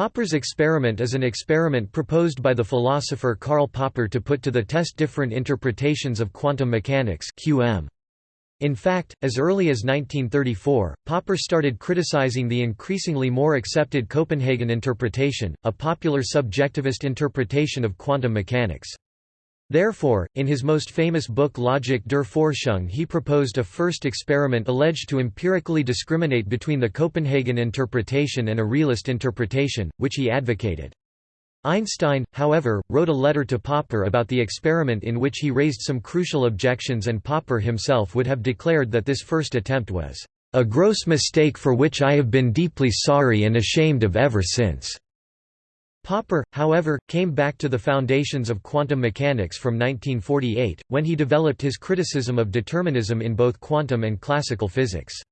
Popper's experiment is an experiment proposed by the philosopher Karl Popper to put to the test different interpretations of quantum mechanics QM. In fact, as early as 1934, Popper started criticizing the increasingly more accepted Copenhagen interpretation, a popular subjectivist interpretation of quantum mechanics. Therefore, in his most famous book Logik der Forschung he proposed a first experiment alleged to empirically discriminate between the Copenhagen interpretation and a realist interpretation, which he advocated. Einstein, however, wrote a letter to Popper about the experiment in which he raised some crucial objections and Popper himself would have declared that this first attempt was, "...a gross mistake for which I have been deeply sorry and ashamed of ever since." Popper, however, came back to the foundations of quantum mechanics from 1948, when he developed his criticism of determinism in both quantum and classical physics.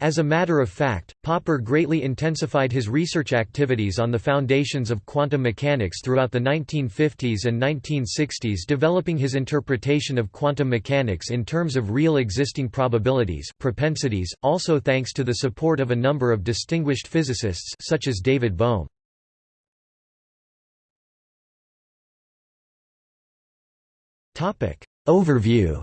As a matter of fact, Popper greatly intensified his research activities on the foundations of quantum mechanics throughout the 1950s and 1960s developing his interpretation of quantum mechanics in terms of real existing probabilities propensities, also thanks to the support of a number of distinguished physicists such as David Bohm. Topic. Overview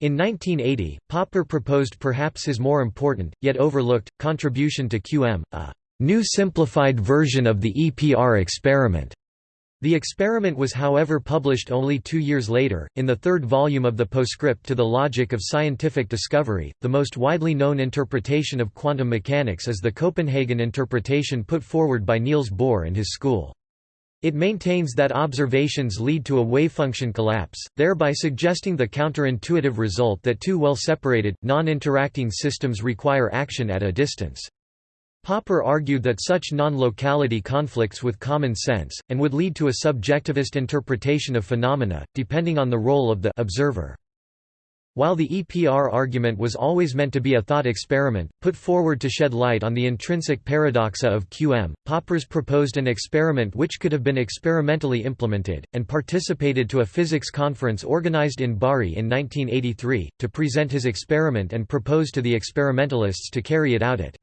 In 1980, Popper proposed perhaps his more important, yet overlooked, contribution to QM, a new simplified version of the EPR experiment. The experiment was however published only two years later, in the third volume of the postscript to the Logic of Scientific Discovery. The most widely known interpretation of quantum mechanics is the Copenhagen interpretation put forward by Niels Bohr and his school. It maintains that observations lead to a wavefunction collapse, thereby suggesting the counterintuitive result that two well-separated, non-interacting systems require action at a distance. Popper argued that such non-locality conflicts with common sense, and would lead to a subjectivist interpretation of phenomena, depending on the role of the observer. While the EPR argument was always meant to be a thought experiment, put forward to shed light on the intrinsic paradoxa of QM, Poppers proposed an experiment which could have been experimentally implemented, and participated to a physics conference organized in Bari in 1983, to present his experiment and propose to the experimentalists to carry it out at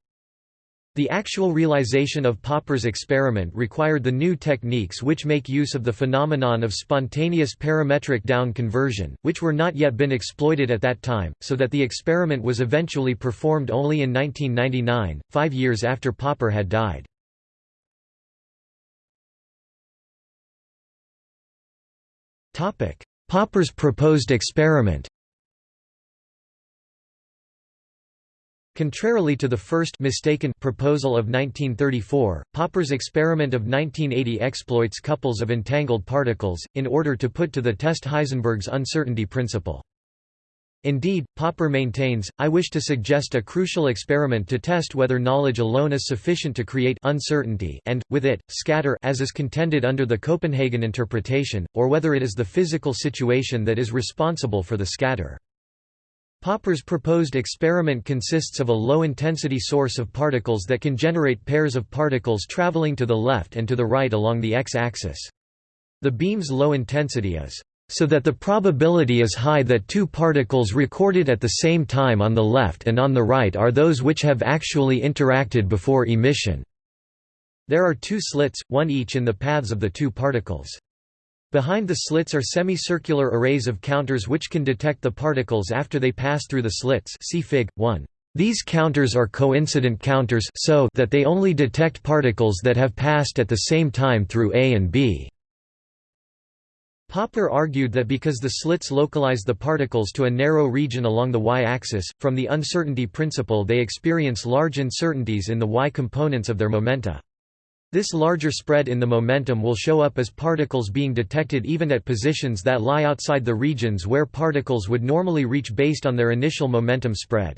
the actual realization of Popper's experiment required the new techniques which make use of the phenomenon of spontaneous parametric down conversion, which were not yet been exploited at that time, so that the experiment was eventually performed only in 1999, five years after Popper had died. Popper's proposed experiment Contrarily to the first mistaken proposal of 1934, Popper's experiment of 1980 exploits couples of entangled particles, in order to put to the test Heisenberg's uncertainty principle. Indeed, Popper maintains, I wish to suggest a crucial experiment to test whether knowledge alone is sufficient to create uncertainty and, with it, scatter as is contended under the Copenhagen interpretation, or whether it is the physical situation that is responsible for the scatter. Popper's proposed experiment consists of a low-intensity source of particles that can generate pairs of particles traveling to the left and to the right along the x-axis. The beam's low intensity is so that the probability is high that two particles recorded at the same time on the left and on the right are those which have actually interacted before emission. There are two slits, one each in the paths of the two particles. Behind the slits are semicircular arrays of counters which can detect the particles after they pass through the slits see Fig. 1. These counters are coincident counters so that they only detect particles that have passed at the same time through A and B. Popper argued that because the slits localize the particles to a narrow region along the y-axis, from the uncertainty principle they experience large uncertainties in the y components of their momenta. This larger spread in the momentum will show up as particles being detected even at positions that lie outside the regions where particles would normally reach based on their initial momentum spread.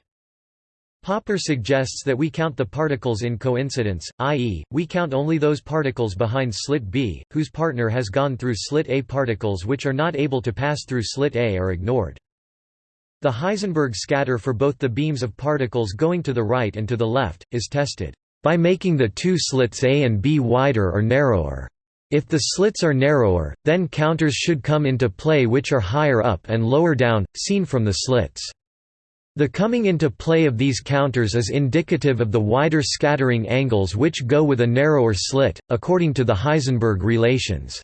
Popper suggests that we count the particles in coincidence, i.e., we count only those particles behind slit B, whose partner has gone through slit A. Particles which are not able to pass through slit A are ignored. The Heisenberg scatter for both the beams of particles going to the right and to the left, is tested by making the two slits A and B wider or narrower. If the slits are narrower, then counters should come into play which are higher up and lower down, seen from the slits. The coming into play of these counters is indicative of the wider scattering angles which go with a narrower slit, according to the Heisenberg relations.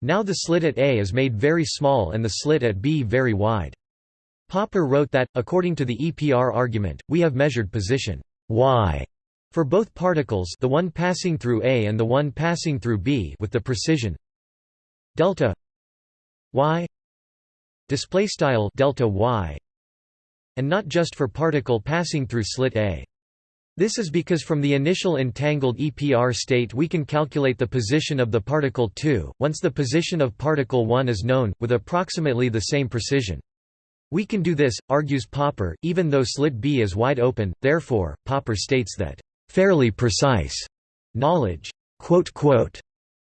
Now the slit at A is made very small and the slit at B very wide. Popper wrote that, according to the EPR argument, we have measured position y for both particles the one passing through A and the one passing through B with the precision delta y display style delta y and not just for particle passing through slit A. This is because from the initial entangled EPR state we can calculate the position of the particle 2, once the position of particle 1 is known, with approximately the same precision. We can do this, argues Popper, even though slit B is wide open, therefore, Popper states that, "...fairly precise," knowledge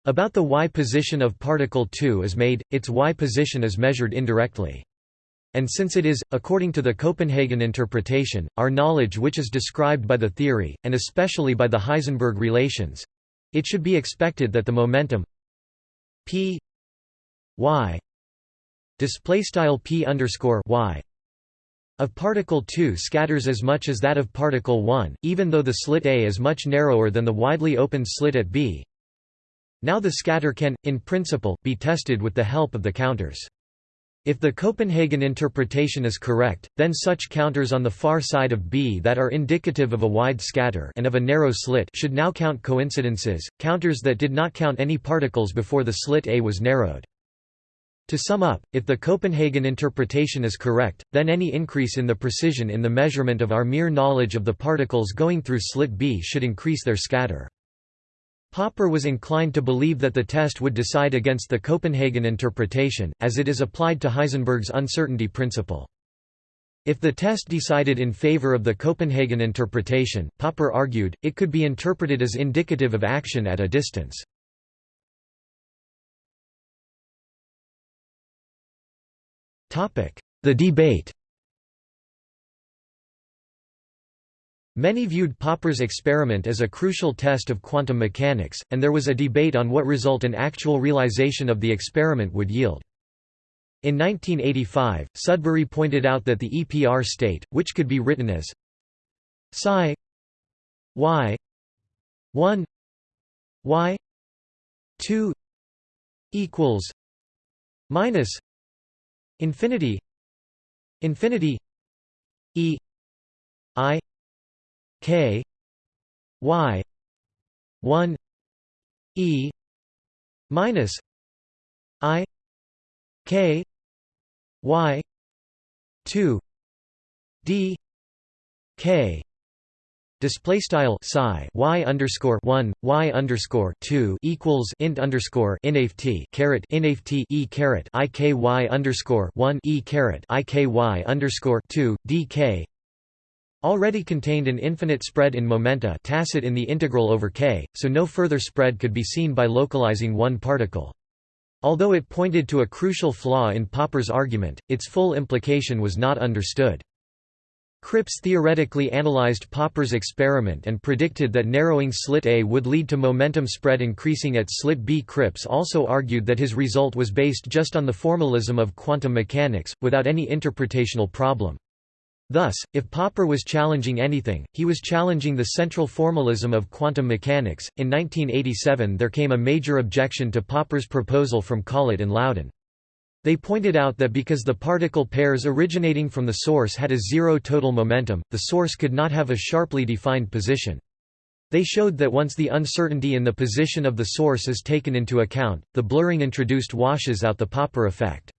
about the y position of particle 2 is made, its y position is measured indirectly. And since it is, according to the Copenhagen interpretation, our knowledge which is described by the theory, and especially by the Heisenberg relations, it should be expected that the momentum p y display style p underscore y of particle 2 scatters as much as that of particle 1, even though the slit A is much narrower than the widely opened slit at B. Now the scatter can, in principle, be tested with the help of the counters. If the Copenhagen interpretation is correct, then such counters on the far side of B that are indicative of a wide scatter and of a narrow slit should now count coincidences, counters that did not count any particles before the slit A was narrowed. To sum up, if the Copenhagen interpretation is correct, then any increase in the precision in the measurement of our mere knowledge of the particles going through slit B should increase their scatter. Popper was inclined to believe that the test would decide against the Copenhagen interpretation, as it is applied to Heisenberg's uncertainty principle. If the test decided in favor of the Copenhagen interpretation, Popper argued, it could be interpreted as indicative of action at a distance. The debate Many viewed Popper's experiment as a crucial test of quantum mechanics, and there was a debate on what result an actual realization of the experiment would yield. In 1985, Sudbury pointed out that the EPR state, which could be written as psi y 1 y 2 equals minus infinity infinity e i K Y one E minus I K Y two D K Display style psi y underscore one y underscore two equals int underscore inft caret inft e caret i k y underscore one e caret i k y underscore two d k already contained an infinite spread in momenta tacit in the integral over k, so no further spread could be seen by localizing one particle. Although it pointed to a crucial flaw in Popper's argument, its full implication was not understood. Cripps theoretically analyzed Popper's experiment and predicted that narrowing slit A would lead to momentum spread increasing at slit B. Cripps also argued that his result was based just on the formalism of quantum mechanics, without any interpretational problem. Thus, if Popper was challenging anything, he was challenging the central formalism of quantum mechanics. In 1987, there came a major objection to Popper's proposal from Collett and Loudon. They pointed out that because the particle pairs originating from the source had a zero total momentum, the source could not have a sharply defined position. They showed that once the uncertainty in the position of the source is taken into account, the blurring introduced washes out the Popper effect.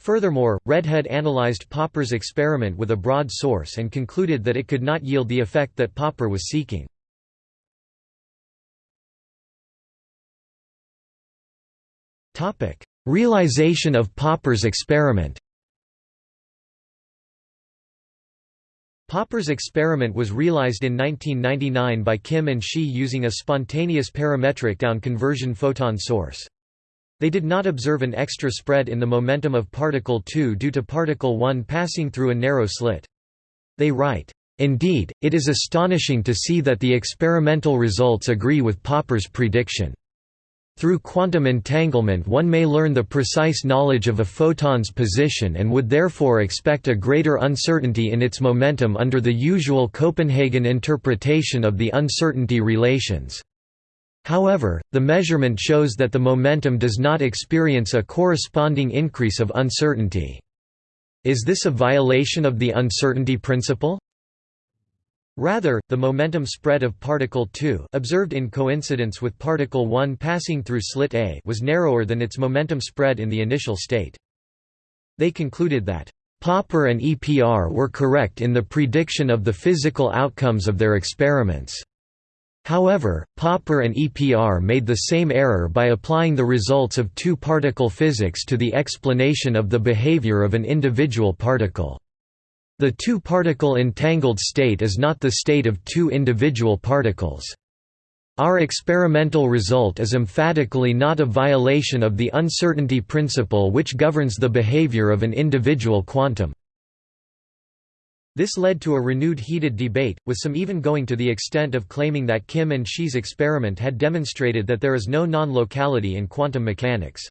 Furthermore, Redhead analyzed Popper's experiment with a broad source and concluded that it could not yield the effect that Popper was seeking. Realization of Popper's experiment Popper's experiment was realized in 1999 by Kim and Shih using a spontaneous parametric down conversion photon source. They did not observe an extra spread in the momentum of particle 2 due to particle 1 passing through a narrow slit. They write, "...indeed, it is astonishing to see that the experimental results agree with Popper's prediction." Through quantum entanglement one may learn the precise knowledge of a photon's position and would therefore expect a greater uncertainty in its momentum under the usual Copenhagen interpretation of the uncertainty relations. However, the measurement shows that the momentum does not experience a corresponding increase of uncertainty. Is this a violation of the uncertainty principle? Rather, the momentum spread of particle 2 observed in coincidence with particle 1 passing through slit A was narrower than its momentum spread in the initial state. They concluded that Popper and EPR were correct in the prediction of the physical outcomes of their experiments. However, Popper and EPR made the same error by applying the results of two-particle physics to the explanation of the behavior of an individual particle. The two-particle entangled state is not the state of two individual particles. Our experimental result is emphatically not a violation of the uncertainty principle which governs the behavior of an individual quantum. This led to a renewed heated debate, with some even going to the extent of claiming that Kim and Shih's experiment had demonstrated that there is no non-locality in quantum mechanics.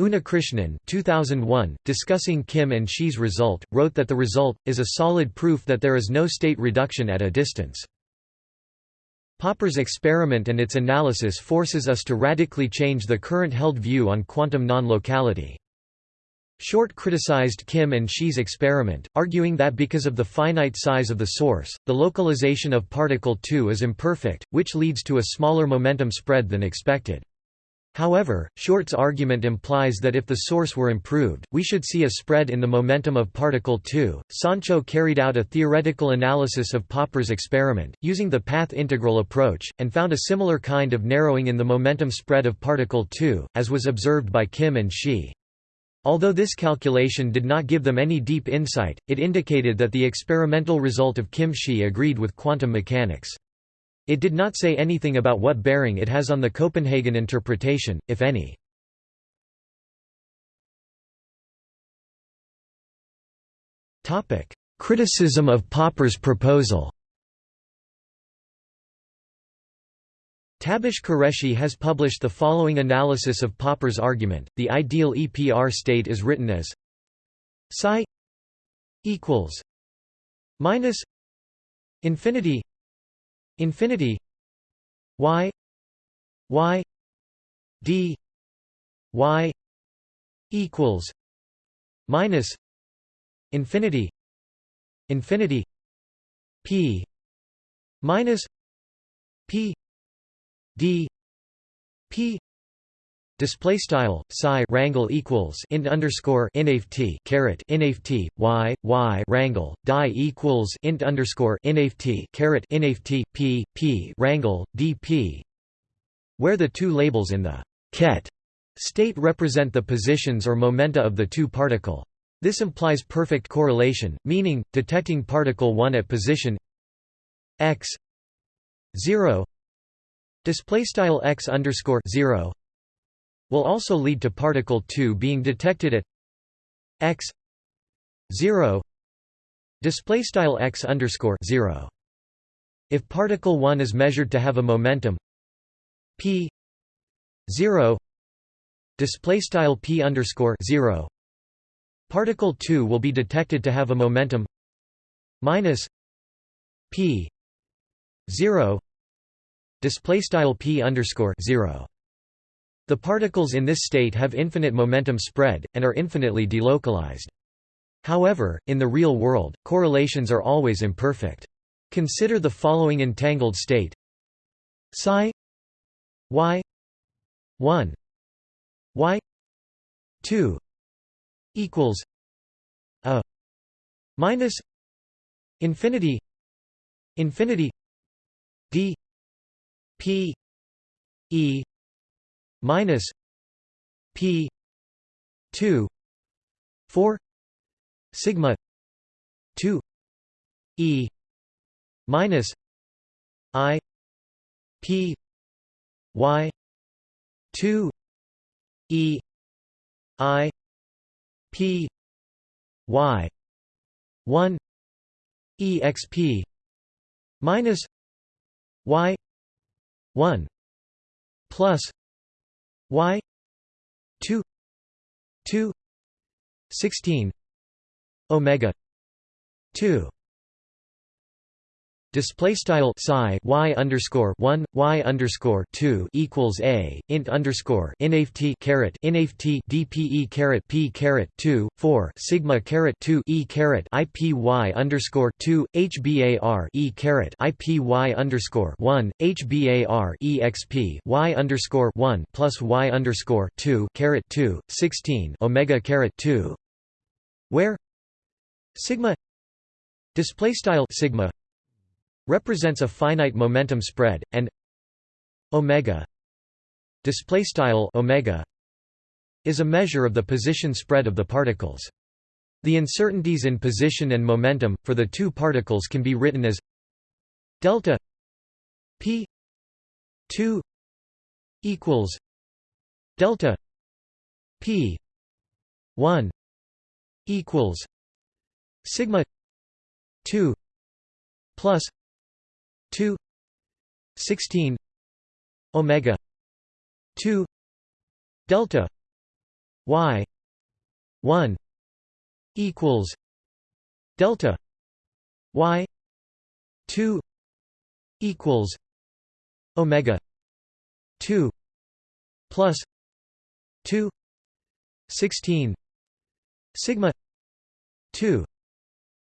Unnikrishnan 2001, discussing Kim and Shih's result, wrote that the result, is a solid proof that there is no state reduction at a distance. Popper's experiment and its analysis forces us to radically change the current held view on quantum non-locality. Short criticized Kim and Shih's experiment, arguing that because of the finite size of the source, the localization of particle 2 is imperfect, which leads to a smaller momentum spread than expected. However, Short's argument implies that if the source were improved, we should see a spread in the momentum of particle 2. Sancho carried out a theoretical analysis of Popper's experiment, using the path integral approach, and found a similar kind of narrowing in the momentum spread of particle 2, as was observed by Kim and Shih. Although this calculation did not give them any deep insight, it indicated that the experimental result of Kim Shih agreed with quantum mechanics. It did not say anything about what bearing it has on the Copenhagen interpretation, if any. Criticism of Popper's proposal Tabish Qureshi has published the following analysis of Popper's argument. The ideal EPR state is written as psi equals minus infinity infinity y y d y equals minus infinity infinity p minus p d p Display style psi rangle equals int underscore inft caret inft y y rangle die equals int underscore inft caret inft p p rangle dp, where the two labels in the ket state represent the positions or momenta of the two particle. This implies perfect correlation, meaning detecting particle 1 at position x 0 display style x underscore 0 will also lead to particle 2 being detected at x 0 display style x underscore 0 if particle 1 is measured to have a momentum p 0 display style p underscore 0 particle 2 will be detected to have a momentum minus p 0 display style p underscore 0 the particles in this state have infinite momentum spread, and are infinitely delocalized. However, in the real world, correlations are always imperfect. Consider the following entangled state psi y 1 y 2 equals a minus infinity infinity d p e minus p 2 4 sigma 2 e minus i p y 2 e i p y 1 exp minus y 1 plus y 2 2 16 omega 2 Display style psi y underscore one y underscore two equals a int underscore inft caret inft dpe caret p caret two four sigma caret two e caret ipy underscore two hbar e caret ipy underscore one hbar exp y underscore one plus y underscore two caret two sixteen omega caret two. Where? Sigma. Display style sigma represents a finite momentum spread and omega display style omega is a measure of the position spread of the particles. The uncertainties in position and momentum for the two particles can be written as delta p 2 equals delta p 1 equals sigma 2 plus 2 16 omega 2 delta y 1 equals delta y 2 equals omega 2 plus 2 16 sigma 2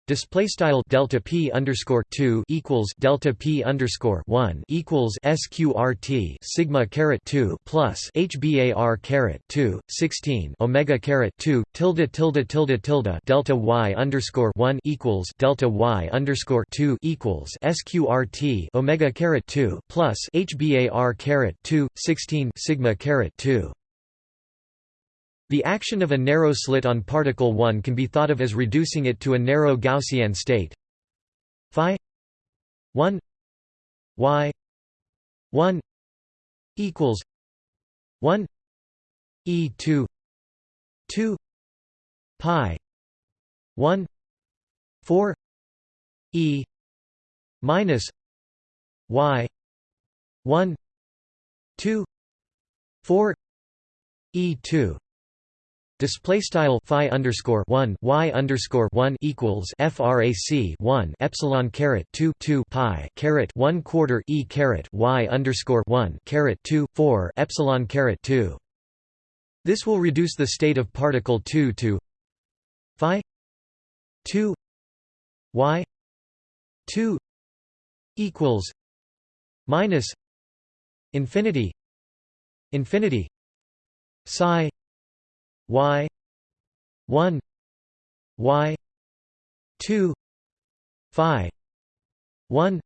Display style delta p underscore two equals delta p underscore one equals sqrt sigma caret two plus hbar caret two sixteen omega caret two tilde tilde tilde tilde delta y underscore one equals delta y underscore two equals sqrt omega caret two plus hbar caret two sixteen sigma caret two the action of a narrow slit on particle 1 can be thought of as reducing it to a narrow Gaussian state. Phi 1 y 1 equals 1 e 2 2 pi 1 4 e minus y 1 2 4 e 2 Display style phi underscore one y underscore one equals frac one epsilon caret two two pi caret one quarter e caret y underscore one caret two four epsilon caret two. This will reduce the state of particle two to phi two y two equals minus infinity infinity psi y. 1 y. 2 phi. 1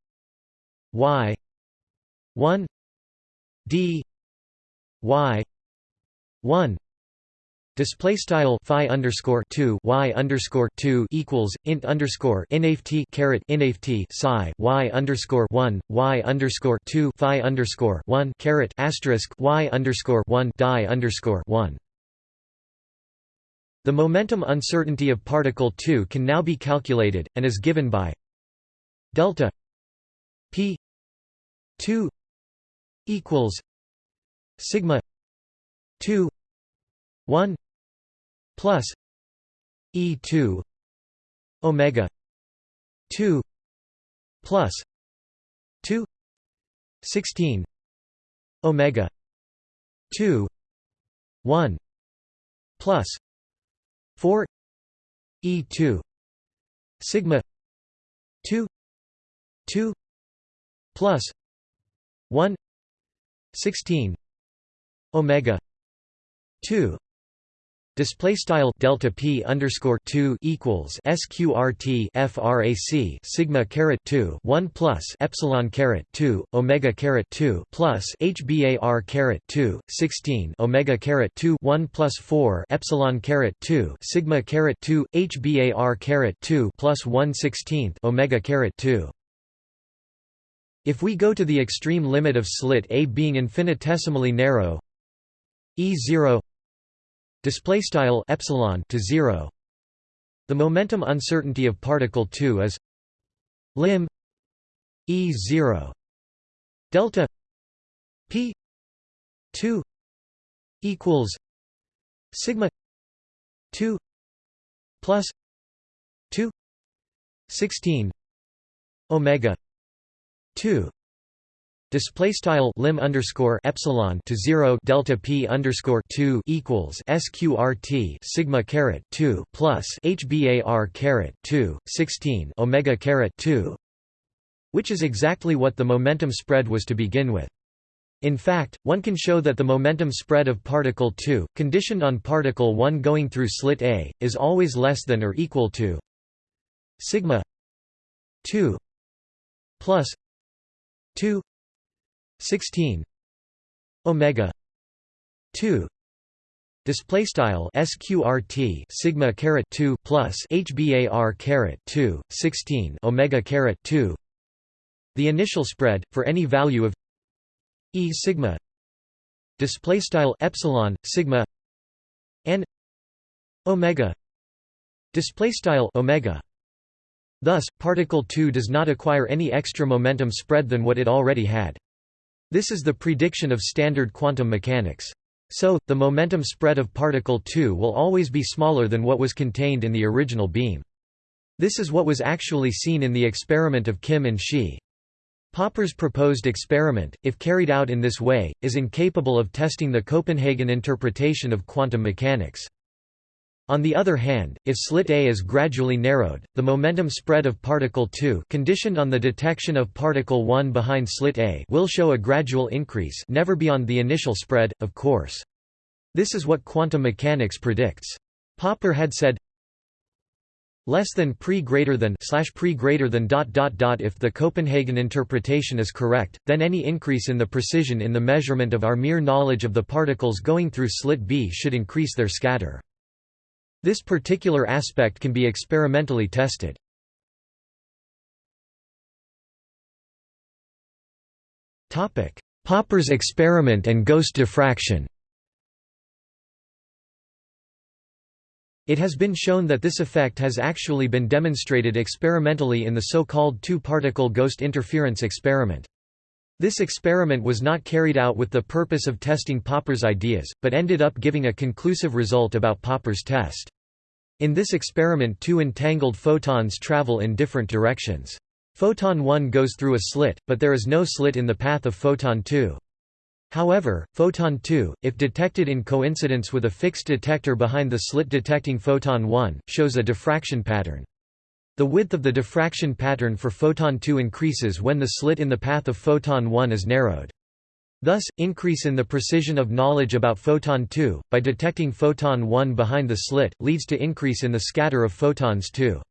y. 1 d. Y. 1 Display style phi underscore two y underscore two equals int underscore nft caret nft psi y underscore one y underscore two phi underscore one caret asterisk y underscore one die underscore one. The momentum uncertainty of particle 2 can now be calculated, and is given by delta p 2 equals sigma 2 1 plus e 2 omega 2 plus 2 16 omega 2 1 plus 4 e 2 sigma 2 2 plus 1 16 omega 2 Display style delta p underscore two equals sqrt frac sigma caret two one plus epsilon caret two omega caret two plus hbar caret two sixteen omega caret two one plus four epsilon caret two sigma caret two hbar caret two plus one sixteenth omega caret two. If we go to the extreme limit of slit A being infinitesimally narrow, E zero display style epsilon to 0 the momentum uncertainty of particle 2 is lim e 0 delta p 2 equals sigma 2 plus 2 16 omega 2 Display style lim underscore epsilon to zero delta p underscore two equals sqrt sigma caret two plus hbar caret two sixteen omega caret two, which is exactly what the momentum spread was to begin with. In fact, one can show that the momentum spread of particle 2, conditioned on particle 1 going through slit A, is always less than or equal to sigma 2 plus 2 16 omega 2 display style sqrt sigma caret 2 plus hbar caret 2 16 omega caret 2 the initial spread for any value of e sigma display style epsilon sigma and omega display style omega. Thus particle 2 does not acquire any extra momentum spread than what it already had this is the prediction of standard quantum mechanics. So, the momentum spread of particle 2 will always be smaller than what was contained in the original beam. This is what was actually seen in the experiment of Kim and Shih. Popper's proposed experiment, if carried out in this way, is incapable of testing the Copenhagen interpretation of quantum mechanics. On the other hand, if slit A is gradually narrowed, the momentum spread of particle 2 conditioned on the detection of particle 1 behind slit A will show a gradual increase never beyond the initial spread, of course. This is what quantum mechanics predicts. Popper had said less than pre greater than slash pre greater than dot dot dot if the Copenhagen interpretation is correct, then any increase in the precision in the measurement of our mere knowledge of the particles going through slit B should increase their scatter. This particular aspect can be experimentally tested. Popper's experiment and ghost diffraction It has been shown that this effect has actually been demonstrated experimentally in the so-called two-particle ghost interference experiment. This experiment was not carried out with the purpose of testing Popper's ideas, but ended up giving a conclusive result about Popper's test. In this experiment two entangled photons travel in different directions. Photon 1 goes through a slit, but there is no slit in the path of photon 2. However, photon 2, if detected in coincidence with a fixed detector behind the slit detecting photon 1, shows a diffraction pattern. The width of the diffraction pattern for photon 2 increases when the slit in the path of photon 1 is narrowed. Thus, increase in the precision of knowledge about photon 2, by detecting photon 1 behind the slit, leads to increase in the scatter of photons 2.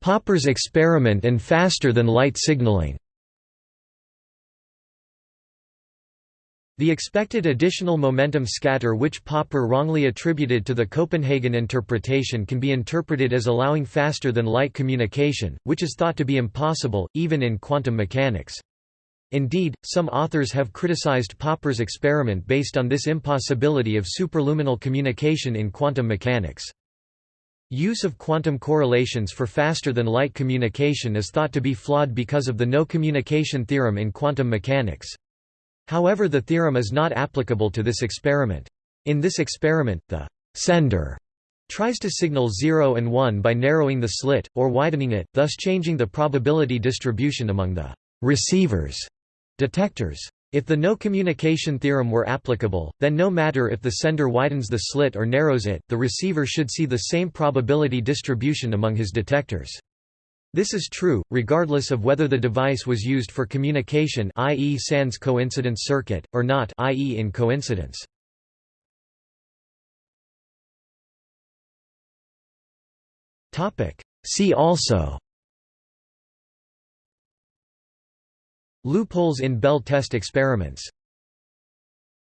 Popper's experiment and faster-than-light signaling The expected additional momentum scatter which Popper wrongly attributed to the Copenhagen interpretation can be interpreted as allowing faster-than-light communication, which is thought to be impossible, even in quantum mechanics. Indeed, some authors have criticized Popper's experiment based on this impossibility of superluminal communication in quantum mechanics. Use of quantum correlations for faster-than-light communication is thought to be flawed because of the no communication theorem in quantum mechanics. However the theorem is not applicable to this experiment. In this experiment, the sender tries to signal 0 and 1 by narrowing the slit, or widening it, thus changing the probability distribution among the receivers detectors. If the no communication theorem were applicable, then no matter if the sender widens the slit or narrows it, the receiver should see the same probability distribution among his detectors. This is true, regardless of whether the device was used for communication i.e. sans coincidence circuit, or not i.e. in coincidence. See also Loopholes in Bell test experiments